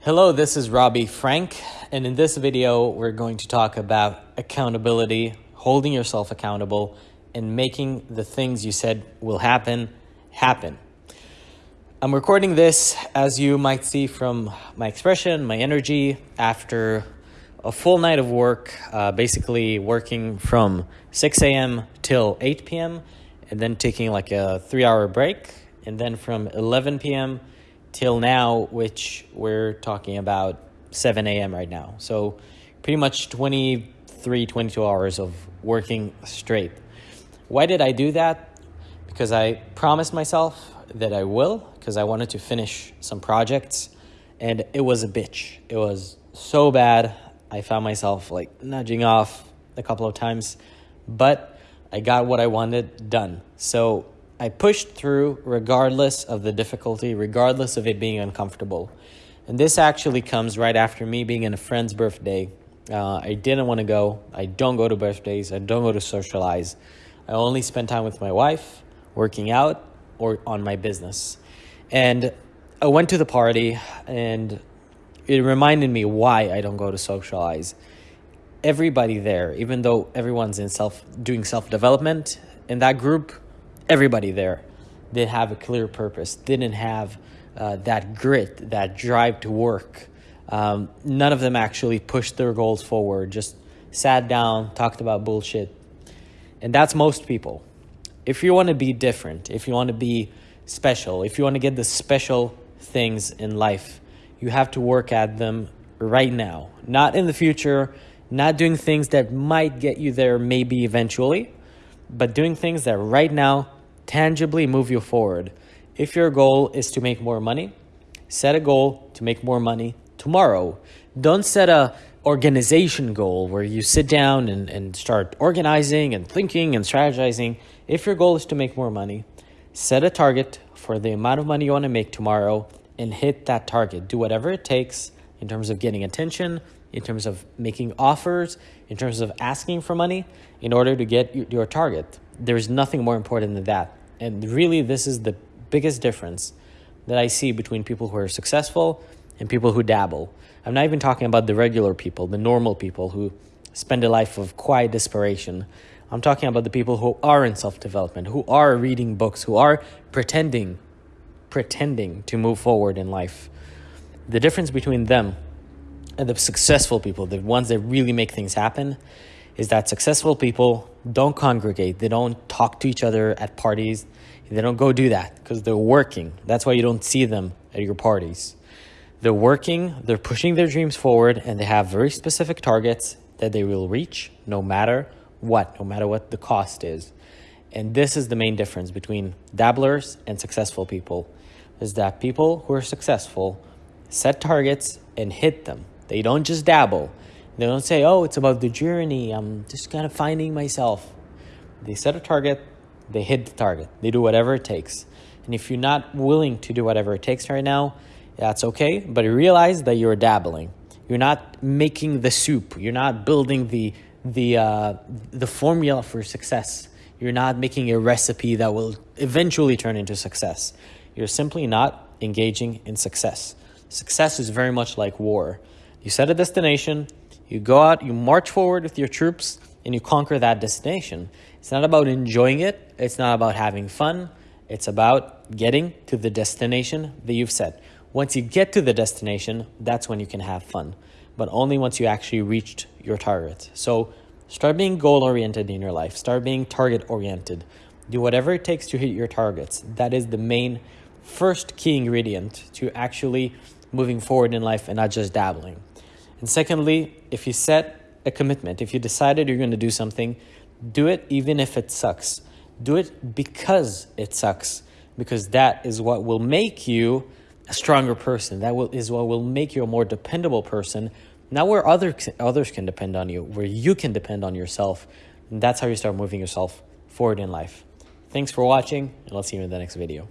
Hello, this is Robbie Frank, and in this video, we're going to talk about accountability, holding yourself accountable, and making the things you said will happen, happen. I'm recording this, as you might see from my expression, my energy, after a full night of work, uh, basically working from 6 a.m. till 8 p.m., and then taking like a three hour break, and then from 11 p.m till now, which we're talking about 7 a.m. right now. So pretty much 23, 22 hours of working straight. Why did I do that? Because I promised myself that I will, because I wanted to finish some projects, and it was a bitch. It was so bad. I found myself like nudging off a couple of times, but I got what I wanted done. So I pushed through regardless of the difficulty, regardless of it being uncomfortable. And this actually comes right after me being in a friend's birthday. Uh, I didn't want to go. I don't go to birthdays. I don't go to socialize. I only spend time with my wife, working out, or on my business. And I went to the party, and it reminded me why I don't go to socialize. Everybody there, even though everyone's in self doing self development in that group, everybody there did have a clear purpose, didn't have uh, that grit, that drive to work. Um, none of them actually pushed their goals forward, just sat down, talked about bullshit. And that's most people. If you want to be different, if you want to be special, if you want to get the special things in life, you have to work at them right now, not in the future, not doing things that might get you there maybe eventually, but doing things that right now tangibly move you forward. If your goal is to make more money, set a goal to make more money tomorrow. Don't set a organization goal where you sit down and, and start organizing and thinking and strategizing. If your goal is to make more money, set a target for the amount of money you want to make tomorrow and hit that target. Do whatever it takes in terms of getting attention, in terms of making offers, in terms of asking for money in order to get your target. There's nothing more important than that. And really, this is the biggest difference that I see between people who are successful and people who dabble. I'm not even talking about the regular people, the normal people who spend a life of quiet desperation. I'm talking about the people who are in self-development, who are reading books, who are pretending, pretending to move forward in life. The difference between them and the successful people, the ones that really make things happen, is that successful people don't congregate. They don't talk to each other at parties. They don't go do that because they're working. That's why you don't see them at your parties. They're working, they're pushing their dreams forward, and they have very specific targets that they will reach no matter what, no matter what the cost is. And this is the main difference between dabblers and successful people is that people who are successful set targets and hit them. They don't just dabble. They don't say, oh, it's about the journey. I'm just kind of finding myself. They set a target, they hit the target. They do whatever it takes. And if you're not willing to do whatever it takes right now, that's okay. But you realize that you're dabbling. You're not making the soup. You're not building the the uh, the formula for success. You're not making a recipe that will eventually turn into success. You're simply not engaging in success. Success is very much like war. You set a destination, you go out, you march forward with your troops, and you conquer that destination. It's not about enjoying it. It's not about having fun. It's about getting to the destination that you've set. Once you get to the destination, that's when you can have fun, but only once you actually reached your target. So start being goal oriented in your life. Start being target oriented. Do whatever it takes to hit your targets. That is the main first key ingredient to actually moving forward in life and not just dabbling. And secondly, if you set a commitment, if you decided you're going to do something, do it even if it sucks. Do it because it sucks, because that is what will make you a stronger person. That will, is what will make you a more dependable person. Now where other, others can depend on you, where you can depend on yourself. And that's how you start moving yourself forward in life. Thanks for watching, and I'll see you in the next video.